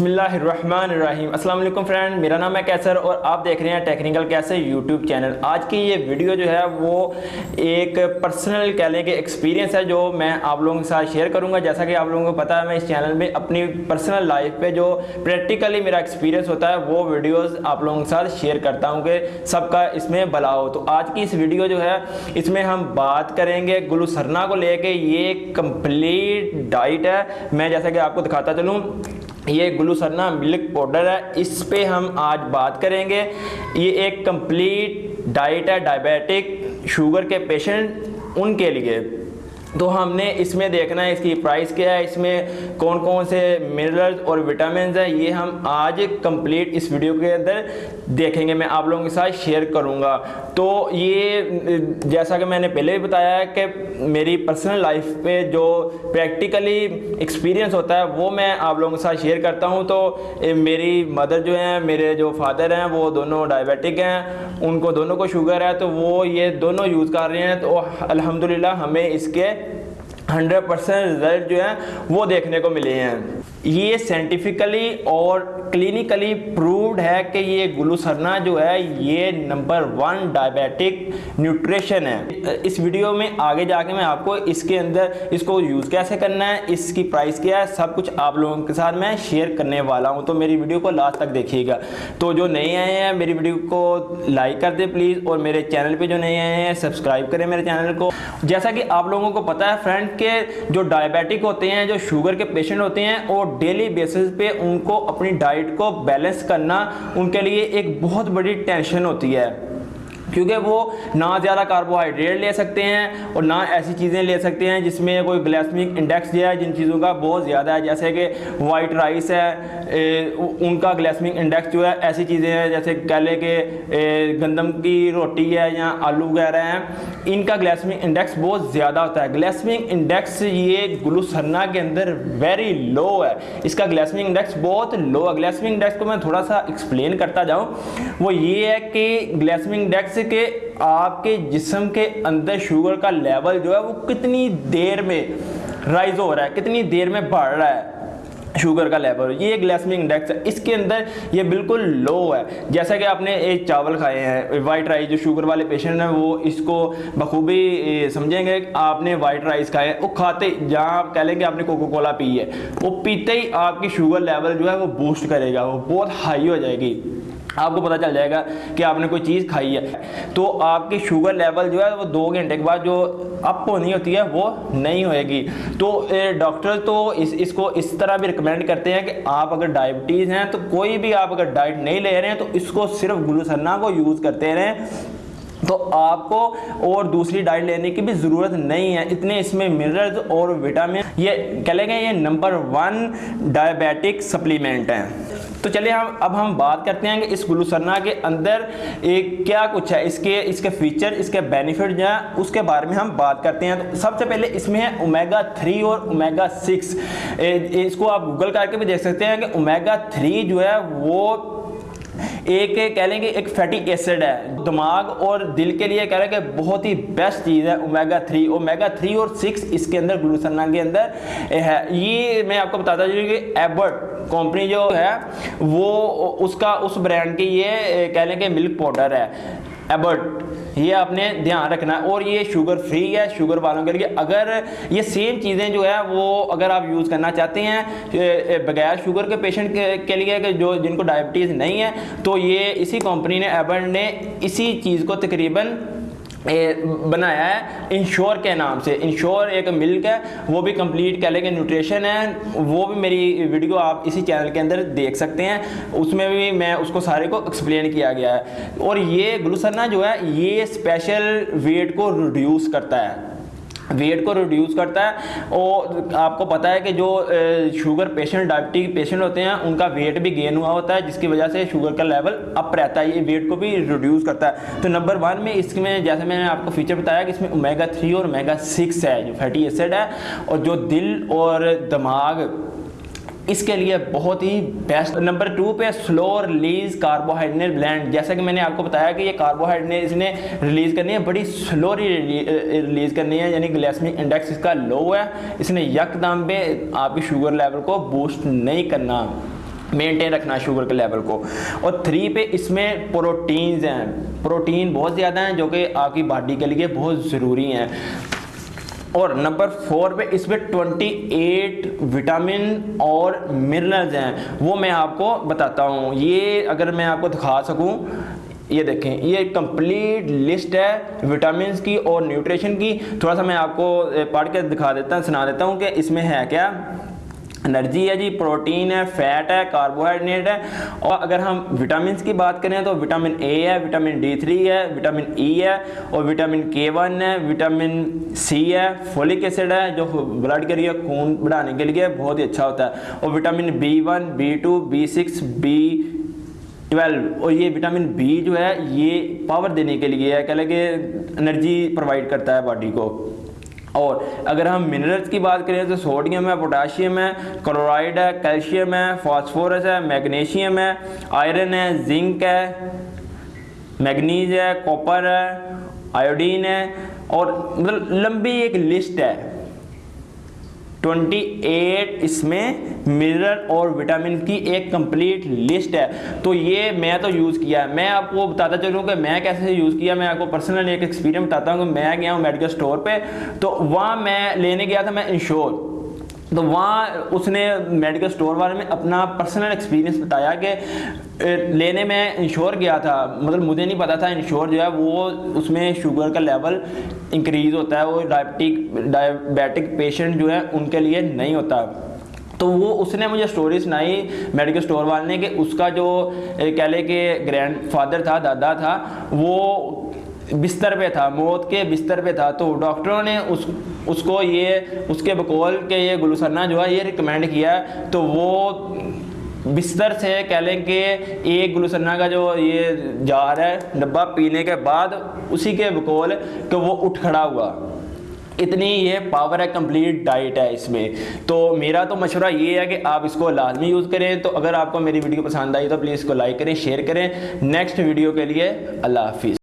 अस्सलाम वालेकुम फ्रेंड, मेरा नाम है कैसर और आप देख रहे हैं टेक्निकल कैसे यूट्यूब चैनल। आज की ये वीडियो जो है वो एक पर्सनल कह लें कि एक्सपीरियंस है जो मैं आप लोगों के साथ शेयर करूँगा। जैसा कि आप लोगों को पता है, मैं इस चैनल में अपनी पर्सनल लाइफ पे जो प्रैक्टिकली मेरा एक्सपीरियंस होता है, वो वीडियोज़ आप लोगों के साथ शेयर करता हूँ कि सबका इसमें भला हो। तो आज की इस वीडियो जो है, इसमें हम बात करेंगे गुलसरना को लेके। ये कंप्लीट डाइट है। मैं जैसा कि आपको दिखाता चलूँ ये ग्लूसरना मिल्क पाउडर है, इस पे हम आज बात करेंगे। ये एक कंप्लीट डाइट है, डायबिटिक, शुगर के पेशेंट, उनके लिए। तो हमने इसमें देखना है इसकी प्राइस क्या है, इसमें कौन कौन से मिनरल्स और विटामिन हैं, ये हम आज कंप्लीट इस वीडियो के अंदर देखेंगे। मैं आप लोगों के साथ शेयर करूँगा। तो ये, जैसा कि मैंने पहले भी बताया है कि मेरी पर्सनल लाइफ पे जो प्रैक्टिकली एक्सपीरियंस होता है, वो मैं आप लोगों के साथ शेयर करता हूँ। तो मेरी मदर जो हैं, मेरे जो फादर हैं, वो दोनों डायबिटिक हैं, उनको दोनों को शुगर है तो वो ये दोनों यूज़ कर रहे हैं। तो अल्हम्दुलिल्लाह हमें इसके हंड्रेड परसेंट रिज़ल्ट जो है वो देखने को मिले हैं। ये साइंटिफिकली और क्लिनिकली प्रूव्ड है कि ये ग्लूसरना जो है, ये नंबर वन डायबिटिक न्यूट्रिशन है। इस वीडियो में आगे जाके मैं आपको इसके अंदर इसको यूज़ कैसे करना है, इसकी प्राइस क्या है, सब कुछ आप लोगों के साथ मैं शेयर करने वाला हूँ। तो मेरी वीडियो को लास्ट तक देखिएगा। तो जो नए आए हैं, मेरी वीडियो को लाइक कर दे प्लीज़, और मेरे चैनल पर जो नए आए हैं, सब्सक्राइब करें मेरे चैनल को। जैसा कि आप लोगों को पता है फ्रेंड, के जो डायबिटिक होते हैं, जो शुगर के पेशेंट होते हैं और डेली बेसिस पे उनको अपनी डाइट को बैलेंस करना उनके लिए एक बहुत बड़ी टेंशन होती है। क्योंकि वो ना ज़्यादा कार्बोहाइड्रेट ले सकते हैं और ना ऐसी चीज़ें ले सकते हैं जिसमें कोई ग्लाइसमिक इंडेक्स जो है जिन चीज़ों का बहुत ज़्यादा है जैसे कि वाइट राइस है ए, उनका ग्लाइसमिक इंडेक्स जो है ऐसी चीज़ें हैं जैसे कह लें कि गंदम की रोटी है या आलू वगैरह हैं इनका ग्लाइसमिक इंडेक्स बहुत ज़्यादा होता है। ग्लाइसमिक इंडेक्स ये ग्लूसरना के अंदर वेरी लो है। इसका ग्लाइसमिक इंडेक्स बहुत लो है। ग्लाइसमिक इंडेक्स को मैं थोड़ा सा एक्सप्लेन करता जाऊँ वो ये है कि ग्लाइसमिक इंडेक्स के आपके जिसम के अंदर शुगर का लेवल जो है वो कितनी देर में राइज हो रहा है, कितनी देर में बढ़ रहा है शुगर का लेवल ये ग्लासमिक इंडेक्स है। इसके अंदर ये बिल्कुल लो है। जैसा कि आपने एक चावल खाए हैं वाइट राइस जो शुगर वाले पेशेंट हैं, वो इसको बखूबी समझेंगे आपने वाइट राइस खाए वो खाते जहाँ आप कह लेंगे आपने कोको कोला पी है, वो पीते ही आपकी शुगर लेवल जो है वो बूस्ट करेगा, वो बहुत हाई हो जाएगी। आपको पता चल जाएगा कि आपने कोई चीज़ खाई है। तो आपकी शुगर लेवल जो है वो दो घंटे के बाद जो अप होनी होती है, वो नहीं होएगी। तो डॉक्टर तो इस, इसको इस तरह भी रिकमेंड करते हैं कि आप अगर डायबिटीज़ हैं तो कोई भी आप अगर डाइट नहीं ले रहे हैं तो इसको सिर्फ़ ग्लूसन्ना को यूज़ करते रहें। तो आपको और दूसरी डाइट लेने की भी ज़रूरत नहीं है। इतने इसमें मिनरल्स और विटामिन ये कह लेंगे, ये नंबर वन डायबिटिक सप्लीमेंट हैं। तो चलिए हम, अब हम बात करते हैं कि इस ग्लूसरना के अंदर एक क्या कुछ है, इसके इसके फीचर इसके बेनिफिट जो है, उसके बारे में हम बात करते हैं। तो सबसे पहले इसमें है ओमेगा थ्री और ओमेगा सिक्स इसको आप गूगल करके भी देख सकते हैं कि ओमेगा थ्री जो है, वो एक कह लेंगे एक फैटी एसिड है। दिमाग और दिल के लिए कह रहे हैं कि बहुत ही बेस्ट चीज़ है ओमेगा थ्री ओमेगा थ्री और सिक्स इसके अंदर ग्लूसना के अंदर है। ये मैं आपको बताता चलूँ कि एबर्ट कंपनी जो है, वो उसका, उस ब्रांड की ये, कह लेंगे मिल्क पाउडर है। एबर्ट ये आपने ध्यान रखना है। और ये शुगर फ्री है शुगर वालों के लिए। अगर ये सेम चीज़ें जो है वो अगर आप यूज़ करना चाहते हैं बगैर शुगर के पेशेंट के, के लिए जो जिनको डायबिटीज़ नहीं है तो ये इसी कंपनी ने एबर्ड ने इसी चीज़ को तकरीबन बनाया है, इंश्योर के नाम से। इंश्योर एक मिल्क है, वो भी कंप्लीट कह लेंगे न्यूट्रिशन है। वो भी मेरी वीडियो आप इसी चैनल के अंदर देख सकते हैं। उसमें भी मैं उसको सारे को एक्सप्लेन किया गया है। और ये ग्लूसरना जो है, ये स्पेशल वेट को रिड्यूस करता है। वेट को रिड्यूस करता है और आपको पता है कि जो शुगर पेशेंट डायबिटिक पेशेंट होते हैं, उनका वेट भी गेन हुआ होता है, जिसकी वजह से शुगर का लेवल अप रहता है, ये वेट को भी रिड्यूस करता है। तो नंबर वन में इसमें, जैसे मैंने आपको फीचर बताया कि इसमें ओमेगा थ्री और ओमेगा सिक्स है, जो फैटी एसिड है, और जो दिल और दिमाग इसके लिए बहुत ही बेस्ट नंबर टू पे स्लो रिलीज़ कार्बोहाइड्रेट ब्लैंड जैसा कि मैंने आपको बताया कि ये कार्बोहाइड्रेट इसने रिलीज़ करनी है, बड़ी स्लो रिलीज़ करनी है, यानी ग्लैसमिक इंडेक्स इसका लो है। इसने यकदम पे आपकी शुगर लेवल को बूस्ट नहीं करना। मेंटेन रखना शुगर के लेवल को। और थ्री पे इसमें प्रोटीन्स हैं। प्रोटीन बहुत ज़्यादा हैं जो कि आपकी बॉडी के लिए बहुत ज़रूरी हैं। और नंबर फोर पे इसमें 28 विटामिन और मिनरल्स हैं, वो मैं आपको बताता हूँ। ये अगर मैं आपको दिखा सकूँ, ये देखें, ये कंप्लीट लिस्ट है विटामिन की और न्यूट्रिशन की। थोड़ा सा मैं आपको पढ़ के दिखा देता हूँ, सुना देता हूँ कि इसमें है क्या। एनर्जी है जी, प्रोटीन है, फैट है, कार्बोहाइड्रेट है। और अगर हम विटामिन की बात करें तो विटामिन ए है, विटामिन डी थ्री है, विटामिन ई e है और विटामिन के वन है, विटामिन सी है। फोलिक एसिड है जो ब्लड के लिए खून बढ़ाने के लिए बहुत ही अच्छा होता है। और vitamin B one B two B six B twelve और ये विटामिन बी जो है, ये पावर देने के लिए है। कह लगे? एनर्जी प्रोवाइड करता है बॉडी को। और अगर हम मिनरल्स की बात करें तो सोडियम है पोटाशियम है क्लोराइड है कैल्शियम है फास्फोरस है मैग्नीशियम है आयरन है जिंक है मैग्नीज है कॉपर है आयोडीन है और मतलब लंबी एक लिस्ट है। 28 इसमें मिनरल और विटामिन की एक कंप्लीट लिस्ट है। तो ये मैं तो यूज़ किया है। मैं आपको बताता चलूँ कि मैं कैसे यूज़ किया, मैं आपको पर्सनल एक एक्सपीरियंस बताता हूँ कि मैं गया हूँ मेडिकल स्टोर पे। तो वहाँ मैं लेने गया था मैं इंश्योर। तो वहाँ उसने मेडिकल स्टोर वाले में अपना पर्सनल एक्सपीरियंस बताया कि लेने में इंश्योर गया था। मतलब मुझे नहीं पता था इंश्योर जो है वो उसमें शुगर का लेवल इंक्रीज़ होता है, वो डायबिटिक डायबिटिक पेशेंट जो है उनके लिए नहीं होता। तो वो उसने मुझे स्टोरी सुनाई मेडिकल स्टोर वाले ने कि उसका जो कह लें कि ग्रैंड फादर था, दादा था, वो बिस्तर पे था, मौत के बिस्तर पे था तो डॉक्टरों ने उस, उसको ये, उसके बकौल के ये ग्लूसरना जो है, ये रिकमेंड किया तो वो बिस्तर से कह लें कि एक ग्लूसरना का जो ये जार है, डब्बा पीने के बाद उसी के बकौल कि वो उठ खड़ा हुआ। इतनी ये पावर है कंप्लीट डाइट है इसमें। तो मेरा तो मशवरा ये है कि आप इसको लाजमी यूज़ करें तो अगर आपको मेरी वीडियो पसंद आई तो प्लीज़ इसको लाइक करें शेयर करें। नेक्स्ट वीडियो के लिए, अल्लाह हाफिज़।